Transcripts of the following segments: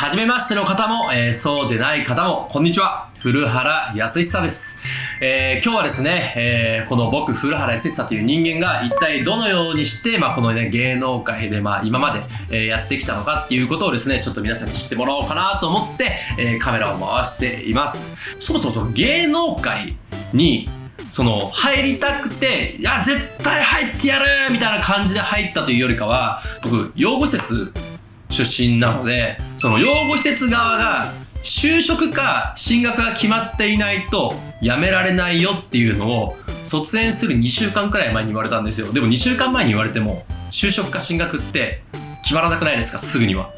初めましての方も、えー、そうでない方も、こんにちは。古原康久です。えー、今日はですね、えー、この僕、古原康久という人間が一体どのようにして、まあ、このね、芸能界で、まあ、今まで、えー、やってきたのかっていうことをですね、ちょっと皆さんに知ってもらおうかなと思って、え、カメラを回しています。そもそもその芸能界に、その、入りたくて、いや、絶対入ってやるみたいな感じで入ったというよりかは、僕、養護施設出身なので、その養護施設側が就職か進学が決まっていないと辞められないよっていうのを卒園する2週間くらい前に言われたんですよ。でも2週間前に言われても就職か進学って決まらなくないですか？すぐには。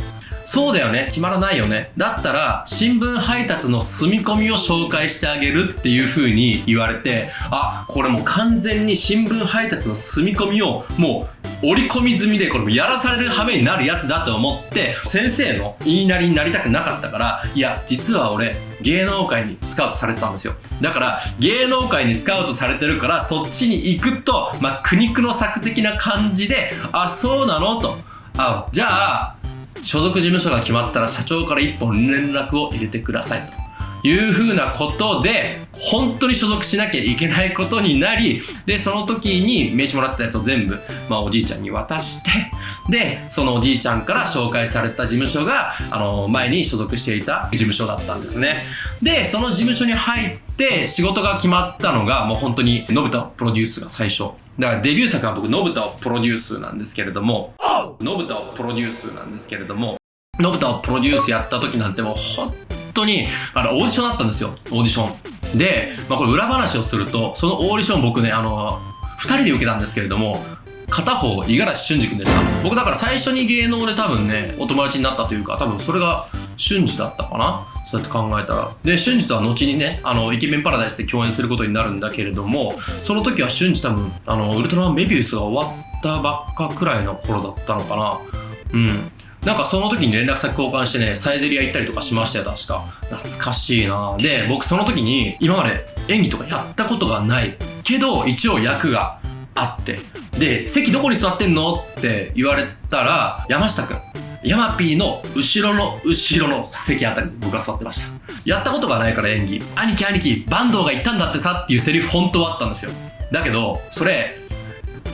そうだよね決まらないよねだったら新聞配達の住み込みを紹介してあげるっていう風に言われてあこれもう完全に新聞配達の住み込みをもう折り込み済みでこれやらされる羽目になるやつだと思って先生の言いなりになりたくなかったからいや実は俺芸能界にスカウトされてたんですよ。だから芸能界にスカウトされてるからそっちに行くとまあ苦肉の策的な感じであそうなの？と。あじゃあ所属事務所が決まったら社長から一本連絡を入れてくださいと。いうふうなことで、本当に所属しなきゃいけないことになり、で、その時に名刺もらってたやつを全部、まあおじいちゃんに渡して、で、そのおじいちゃんから紹介された事務所が、あの、前に所属していた事務所だったんですね。で、その事務所に入って仕事が決まったのが、もう本当に、のぶたプロデュースが最初。だからデビュー作は僕、のぶたをプロデュースなんですけれども、のぶたをプロデュースなんですけれども、のぶたをプロデュースやった時なんてもう本当に、あの、オーディションだったんですよ。オーディション。で、まあこれ裏話をすると、そのオーディション僕ね、あの、二人で受けたんですけれども、片方、五十嵐俊二君でした。僕だから最初に芸能で多分ね、お友達になったというか、多分それが俊二だったかなそうやって考えたら。で、俊二とは後にね、あの、イケメンパラダイスで共演することになるんだけれども、その時は俊二多分、あの、ウルトラマンメビウスが終わったばっかくらいの頃だったのかな。うん。なんかその時に連絡先交換してね、サイゼリア行ったりとかしましたよ、確か。懐かしいなで、僕その時に今まで演技とかやったことがないけど、一応役があって。で、席どこに座ってんのって言われたら、山下くん。ヤマピーの後ろの後ろの席あたりに僕は座ってました。やったことがないから演技。兄貴兄貴、坂東が言ったんだってさっていうセリフ本当はあったんですよ。だけど、それ、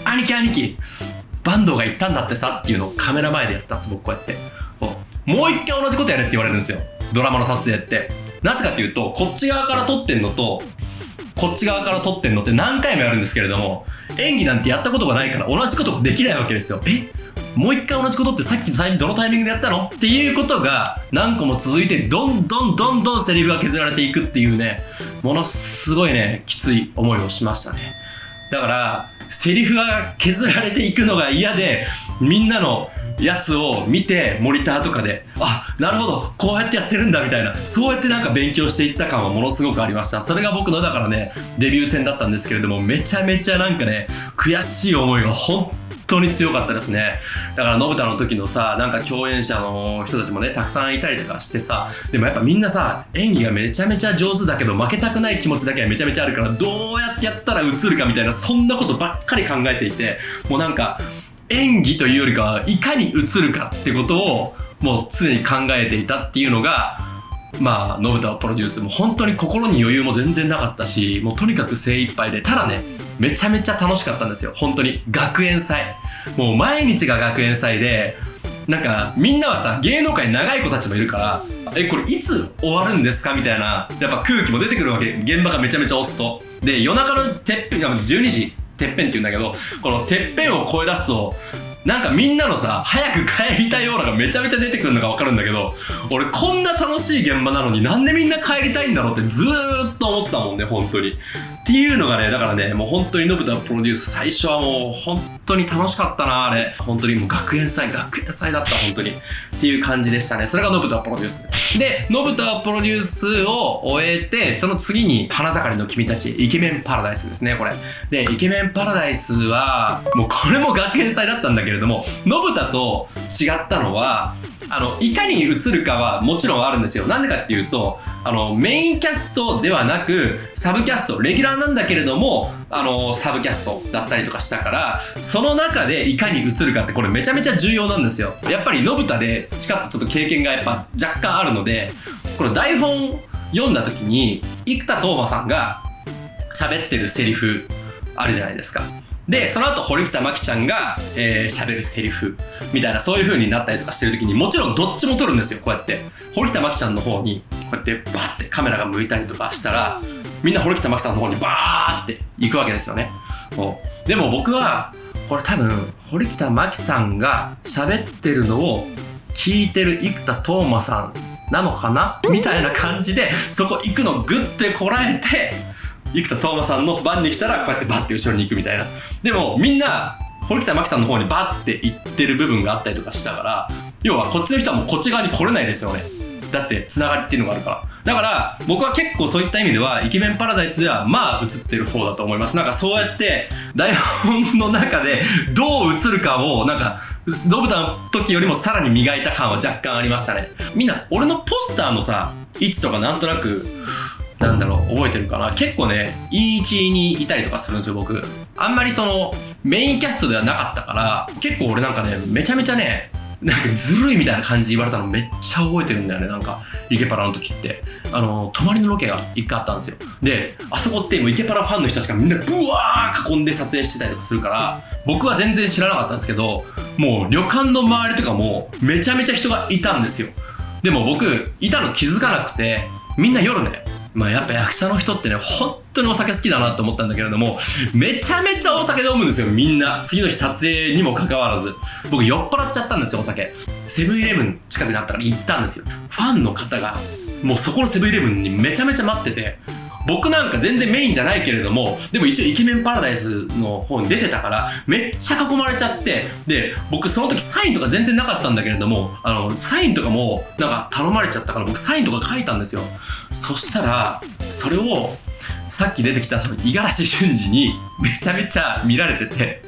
兄貴兄貴、坂東が言ったんだってさっていうのをカメラ前でやったんです僕こうやって。もう一回同じことやれって言われるんですよ。ドラマの撮影って。なぜかっていうとこっち側から撮ってんのとこっち側から撮ってんのって何回もやるんですけれども演技なんてやったことがないから同じことができないわけですよ。え？もう一回同じことってさっきのタイミングどのタイミングでやったの？っていうことが何個も続いてどんどんどんどんセリフが削られていくっていうねものすごいねきつい思いをしましたね。だからセリフが削られていくのが嫌で、みんなのやつを見て、モニターとかで、あ、なるほど、こうやってやってるんだみたいな、そうやってなんか勉強していった感はものすごくありました。それが僕のだからね、デビュー戦だったんですけれども、めちゃめちゃなんかね、悔しい思いが本当に強かったですね。だから、のぶたの時のさ、なんか共演者の人たちもね、たくさんいたりとかしてさ、でもやっぱみんなさ、演技がめちゃめちゃ上手だけど、負けたくない気持ちだけはめちゃめちゃあるから、どうやってやったら映るかみたいな、そんなことばっかり考えていて、もうなんか、演技というよりかは、いかに映るかってことを、もう常に考えていたっていうのが、まあ、のぶたプロデュースも本当に心に余裕も全然なかったし、もうとにかく精一杯で、ただね、めちゃめちゃ楽しかったんですよ。本当に。学園祭。もう毎日が学園祭で、なんか、みんなはさ、芸能界長い子たちもいるから、え、これいつ終わるんですか？みたいな、やっぱ空気も出てくるわけ。現場がめちゃめちゃ押すと。で、夜中のてっぺん、12時、てっぺんって言うんだけど、このてっぺんを超え出すと、なんかみんなのさ、早く帰りたいオーラがめちゃめちゃ出てくるのがわかるんだけど、俺こんな楽しい現場なのになんでみんな帰りたいんだろうってずーっと思ってたもんね、本当に。っていうのがね、だからね、もう本当にのぶたプロデュース最初はもう本当に楽しかったな、あれ。本当にもう学園祭、学園祭だった、本当に。っていう感じでしたね。それがのぶたプロデュース。で、のぶたプロデュースを終えて、その次に花盛りの君たち、イケメンパラダイスですね、これ。で、イケメンパラダイスは、もうこれも学園祭だったんだけどけれども、のぶたと違ったのは、あの、いかに映るかはもちろんあるんですよ。なんでかっていうと、あの、メインキャストではなく、サブキャスト、レギュラーなんだけれども、あの、サブキャストだったりとかしたから、その中でいかに映るかってこれめちゃめちゃ重要なんですよ。やっぱりのぶたで培ったちょっと経験がやっぱ若干あるので、この台本読んだ時に、生田斗真さんが喋ってるセリフあるじゃないですか。で、その後、堀北真希ちゃんが、えー、喋るセリフ、みたいな、そういう風になったりとかしてる時に、もちろんどっちも撮るんですよ、こうやって。堀北真希ちゃんの方に、こうやってバーってカメラが向いたりとかしたら、みんな堀北真希さんの方にバーって行くわけですよね。でも僕は、これ多分、堀北真希さんが喋ってるのを聞いてる生田斗真さんなのかな？みたいな感じで、そこ行くのグッてこらえて、生田斗真さんの番に来たらこうやってバッて後ろに行くみたいな。でもみんな、堀北真希さんの方にバッて行ってる部分があったりとかしたから、要はこっちの人はもうこっち側に来れないですよね。だってつながりっていうのがあるから。だから僕は結構そういった意味ではイケメンパラダイスではまあ映ってる方だと思います。なんかそうやって台本の中でどう映るかをなんかノブタの時よりもさらに磨いた感は若干ありましたね。みんな俺のポスターのさ位置とかなんとなくなんだろう、覚えてるかな結構ね、いい位置にいたりとかするんですよ、僕。あんまりその、メインキャストではなかったから、結構俺なんかね、めちゃめちゃね、なんかずるいみたいな感じで言われたのめっちゃ覚えてるんだよね、なんか、イケパラの時って。あの、泊まりのロケが一回あったんですよ。で、あそこってもうイケパラファンの人たちがみんなブワー囲んで撮影してたりとかするから、僕は全然知らなかったんですけど、もう旅館の周りとかもめちゃめちゃ人がいたんですよ。でも僕、いたの気づかなくて、みんな夜ね、まあやっぱ役者の人ってね、本当にお酒好きだなと思ったんだけれども、めちゃめちゃお酒飲むんですよ、みんな。次の日撮影にもかかわらず。僕酔っ払っちゃったんですよ、お酒。セブンイレブン近くにあったから行ったんですよ。ファンの方が、もうそこのセブンイレブンにめちゃめちゃ待ってて、僕なんか全然メインじゃないけれども、でも一応イケメンパラダイスの方に出てたから、めっちゃ囲まれちゃって、で、僕その時サインとか全然なかったんだけれども、あの、サインとかもなんか頼まれちゃったから僕サインとか書いたんですよ。そしたら、それを、さっき出てきたその五十嵐俊二にめちゃめちゃ見られてて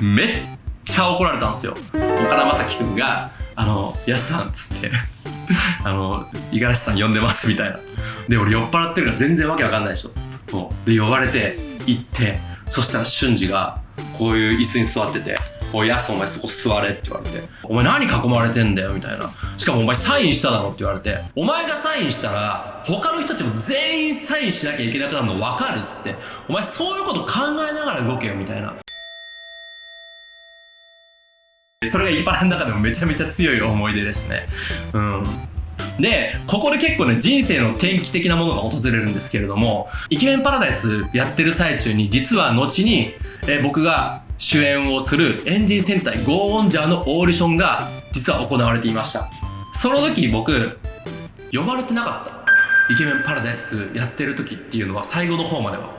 めっちゃ怒られたんですよ。岡田将生くんが、あの、やすさんっつって あの、五十嵐さん呼んでますみたいな。で、俺酔っ払ってるから全然わけわかんないでしょ。で、呼ばれて、行って、そしたら俊二が、こういう椅子に座ってて、おい、やすお前そこ座れって言われて、お前何囲まれてんだよみたいな。しかもお前サインしただろって言われて、お前がサインしたら、他の人たちも全員サインしなきゃいけなくなるの分かるっつって、お前そういうこと考えながら動けよみたいな。それがイパラの中でもめちゃめちゃ強い思い出ですね。うん。で、ここで結構ね、人生の転機的なものが訪れるんですけれども、イケメンパラダイスやってる最中に、実は後に、えー、僕が主演をするエンジン戦隊ゴーオンジャーのオーディションが実は行われていました。その時僕、呼ばれてなかった。イケメンパラダイスやってる時っていうのは最後の方までは。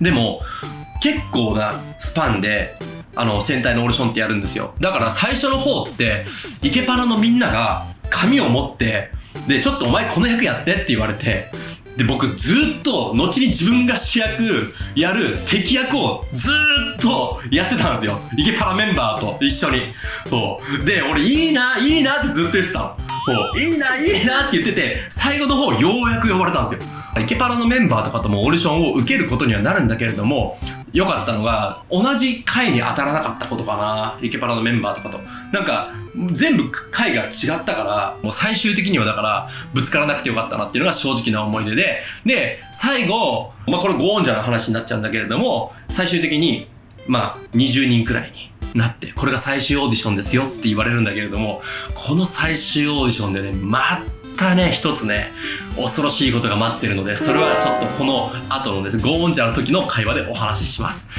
でも、結構なスパンで、あの、戦隊のオーディションってやるんですよ。だから最初の方って、イケパラのみんなが紙を持って、で、ちょっとお前この役やってって言われて、で、僕ずっと、後に自分が主役やる敵役をずっとやってたんですよ。イケパラメンバーと一緒に。そう。で、俺いいな、いいなってずっと言ってたの。そういいな、いいなって言ってて、最後の方よ呼ばれたんですよ。イケパラのメンバーとかともオーディションを受けることにはなるんだけれども、良かったのが、同じ回に当たらなかったことかな。イケパラのメンバーとかと。なんか、全部回が違ったから、もう最終的にはだから、ぶつからなくてよかったなっていうのが正直な思い出で、で、最後、まあこれゴーンジャーの話になっちゃうんだけれども、最終的に、まあ20人くらいになって、これが最終オーディションですよって言われるんだけれども、この最終オーディションでね、またね、一つね、恐ろしいことが待ってるので、それはちょっとこの後のです、ゴーンジャーの時の会話でお話しします。